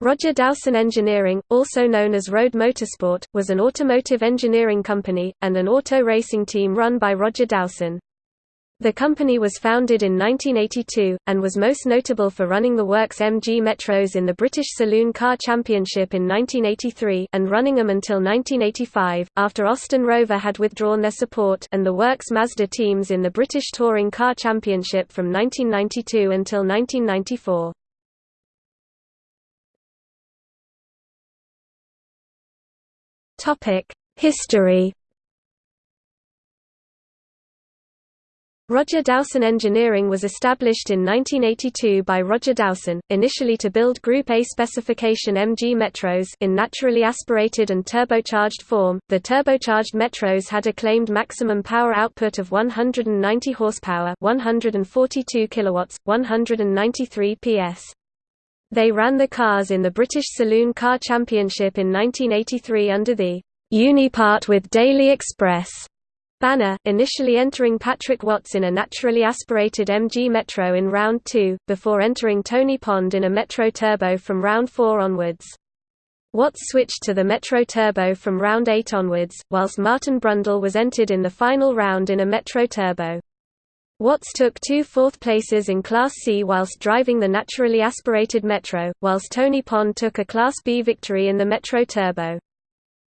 Roger Dowson Engineering, also known as Road Motorsport, was an automotive engineering company, and an auto racing team run by Roger Dowson. The company was founded in 1982, and was most notable for running the Works MG Metros in the British Saloon Car Championship in 1983 and running them until 1985, after Austin Rover had withdrawn their support and the Works Mazda teams in the British Touring Car Championship from 1992 until 1994. History Roger Dowson Engineering was established in 1982 by Roger Dowson, initially to build Group A specification MG Metros in naturally aspirated and turbocharged form. The turbocharged Metros had a claimed maximum power output of 190 horsepower, 142 kilowatts, 193 PS. They ran the cars in the British Saloon Car Championship in 1983 under the Unipart with Daily Express banner, initially entering Patrick Watts in a naturally aspirated MG Metro in round 2, before entering Tony Pond in a Metro Turbo from round 4 onwards. Watts switched to the Metro Turbo from round 8 onwards, whilst Martin Brundle was entered in the final round in a Metro Turbo. Watts took two fourth places in Class C whilst driving the naturally aspirated Metro, whilst Tony Pond took a Class B victory in the Metro Turbo.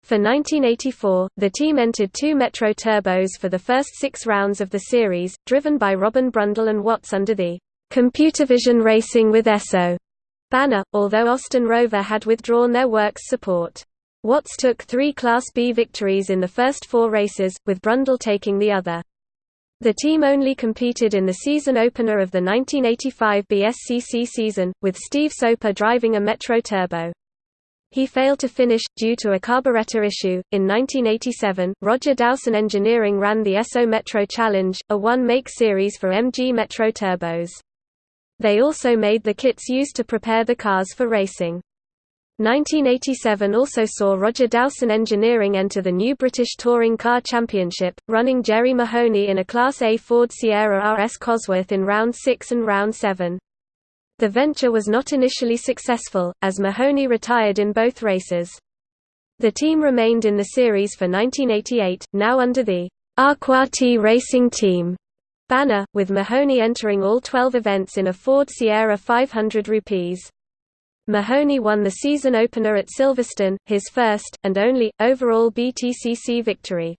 For 1984, the team entered two Metro Turbos for the first six rounds of the series, driven by Robin Brundle and Watts under the Computervision Racing with Esso banner, although Austin Rover had withdrawn their works support. Watts took three Class B victories in the first four races, with Brundle taking the other. The team only competed in the season opener of the 1985 BSCC season, with Steve Soper driving a Metro Turbo. He failed to finish, due to a carburetor issue. In 1987, Roger Dowson Engineering ran the Esso Metro Challenge, a one-make series for MG Metro Turbos. They also made the kits used to prepare the cars for racing. 1987 also saw Roger Dowson Engineering enter the new British Touring Car Championship, running Jerry Mahony in a Class A Ford Sierra RS Cosworth in Round 6 and Round 7. The venture was not initially successful, as Mahony retired in both races. The team remained in the series for 1988, now under the Arquati Racing Team banner, with Mahoney entering all 12 events in a Ford Sierra 500 rupees. Mahony won the season opener at Silverstone, his first, and only, overall BTCC victory.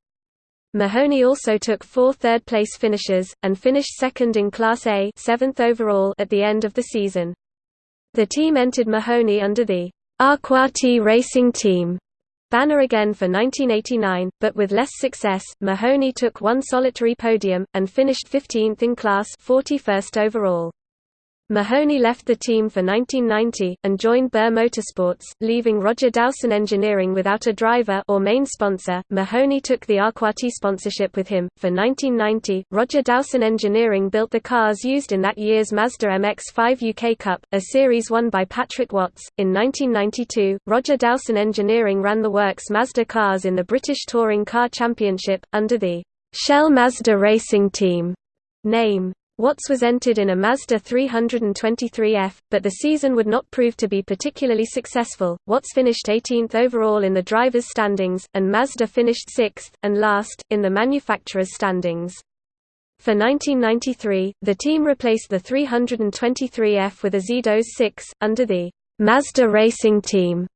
Mahony also took four third-place finishes, and finished second in Class A seventh overall at the end of the season. The team entered Mahony under the Arquati Racing Team banner again for 1989, but with less success. Mahony took one solitary podium, and finished 15th in class 41st overall. Mahony left the team for 1990, and joined Burr Motorsports, leaving Roger Dowson Engineering without a driver or main sponsor. Mahony took the Arquati sponsorship with him. For 1990, Roger Dowson Engineering built the cars used in that year's Mazda MX-5 UK Cup, a series won by Patrick Watts. In 1992, Roger Dowson Engineering ran the works Mazda cars in the British Touring Car Championship, under the Shell Mazda Racing Team name. Watts was entered in a Mazda 323F, but the season would not prove to be particularly successful. Watts finished 18th overall in the drivers' standings, and Mazda finished 6th, and last, in the manufacturers' standings. For 1993, the team replaced the 323F with a Xedos 6, under the Mazda Racing Team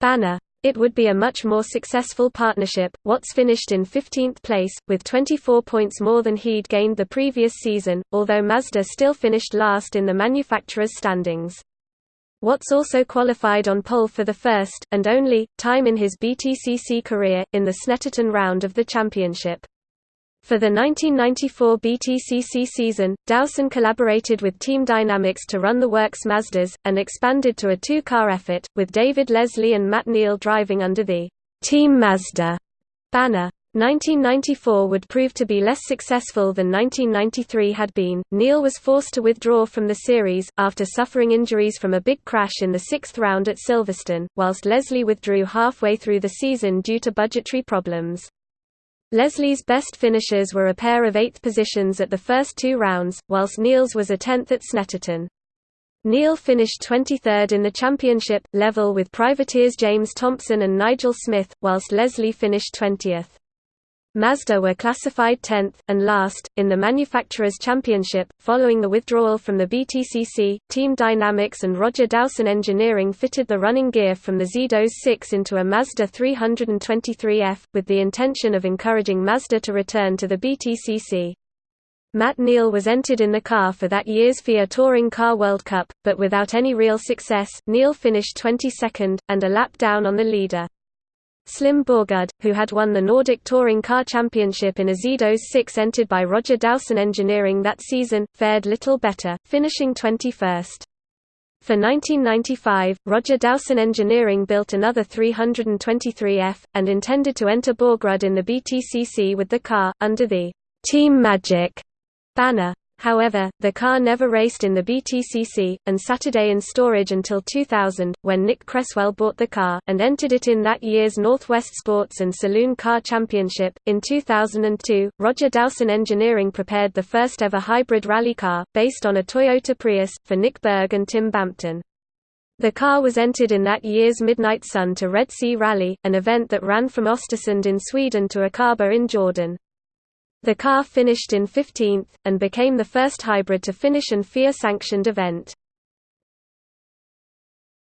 banner. It would be a much more successful partnership. Watts finished in 15th place, with 24 points more than he'd gained the previous season, although Mazda still finished last in the manufacturer's standings. Watts also qualified on pole for the first, and only, time in his BTCC career, in the Snetterton round of the championship. For the 1994 BTCC season, Dowson collaborated with Team Dynamics to run the works Mazdas, and expanded to a two-car effort, with David Leslie and Matt Neal driving under the Team Mazda banner. 1994 would prove to be less successful than 1993 had been. Neal was forced to withdraw from the series, after suffering injuries from a big crash in the sixth round at Silverstone, whilst Leslie withdrew halfway through the season due to budgetary problems. Leslie's best finishers were a pair of eighth positions at the first two rounds, whilst Neal's was a tenth at Snetterton. Neal finished 23rd in the championship, level with privateers James Thompson and Nigel Smith, whilst Leslie finished 20th. Mazda were classified 10th, and last, in the Manufacturers' Championship. Following the withdrawal from the BTCC, Team Dynamics and Roger Dowson Engineering fitted the running gear from the Xedos 6 into a Mazda 323F, with the intention of encouraging Mazda to return to the BTCC. Matt Neal was entered in the car for that year's FIA Touring Car World Cup, but without any real success, Neal finished 22nd, and a lap down on the leader. Slim Borgudd, who had won the Nordic Touring Car Championship in a Xedos 6 entered by Roger Dowson Engineering that season, fared little better, finishing 21st. For 1995, Roger Dowson Engineering built another 323F, and intended to enter Borgudd in the BTCC with the car, under the Team Magic banner. However, the car never raced in the BTCC, and Saturday in storage until 2000, when Nick Cresswell bought the car, and entered it in that year's Northwest Sports and Saloon Car Championship. In 2002, Roger Dowson Engineering prepared the first ever hybrid rally car, based on a Toyota Prius, for Nick Berg and Tim Bampton. The car was entered in that year's Midnight Sun to Red Sea Rally, an event that ran from Östersund in Sweden to Aqaba in Jordan. The car finished in 15th, and became the first hybrid to finish an FIA-sanctioned event.